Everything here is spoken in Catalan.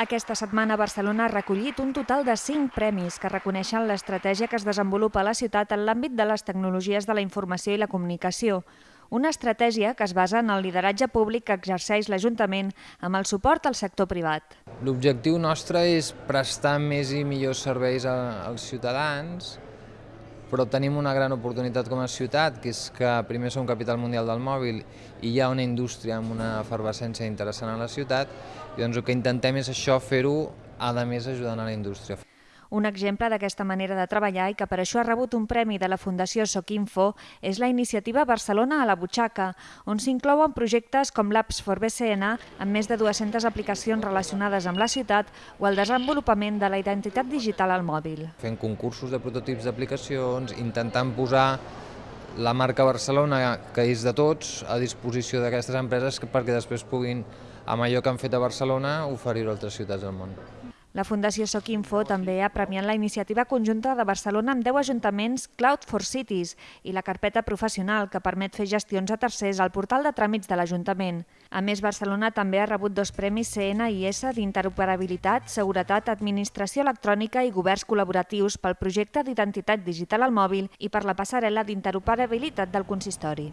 Aquesta setmana Barcelona ha recollit un total de 5 premis que reconeixen l'estratègia que es desenvolupa a la ciutat en l'àmbit de les tecnologies de la informació i la comunicació. Una estratègia que es basa en el lideratge públic que exerceix l'Ajuntament amb el suport al sector privat. L'objectiu nostre és prestar més i millors serveis als ciutadans, però tenim una gran oportunitat com a ciutat, que és que primer som capital mundial del mòbil i hi ha una indústria amb una efervescència interessant a la ciutat, i doncs el que intentem és això, fer-ho, a més ajudant a la indústria. Un exemple d'aquesta manera de treballar i que per això ha rebut un premi de la Fundació Socinfo és la iniciativa Barcelona a la butxaca, on s'inclouen projectes com l'Apps for BCN, amb més de 200 aplicacions relacionades amb la ciutat, o el desenvolupament de la identitat digital al mòbil. Fent concursos de prototips d'aplicacions, intentant posar la marca Barcelona, que és de tots, a disposició d'aquestes empreses perquè després puguin, amb allò que han fet a Barcelona, oferir-ho a altres ciutats del món. La Fundació Socinfo també ha premiat la iniciativa conjunta de Barcelona amb 10 ajuntaments Cloud for Cities i la carpeta professional que permet fer gestions a tercers al portal de tràmits de l'Ajuntament. A més, Barcelona també ha rebut dos premis CNIS d'interoperabilitat, seguretat, administració electrònica i governs col·laboratius pel projecte d'identitat digital al mòbil i per la passarel·la d'interoperabilitat del consistori.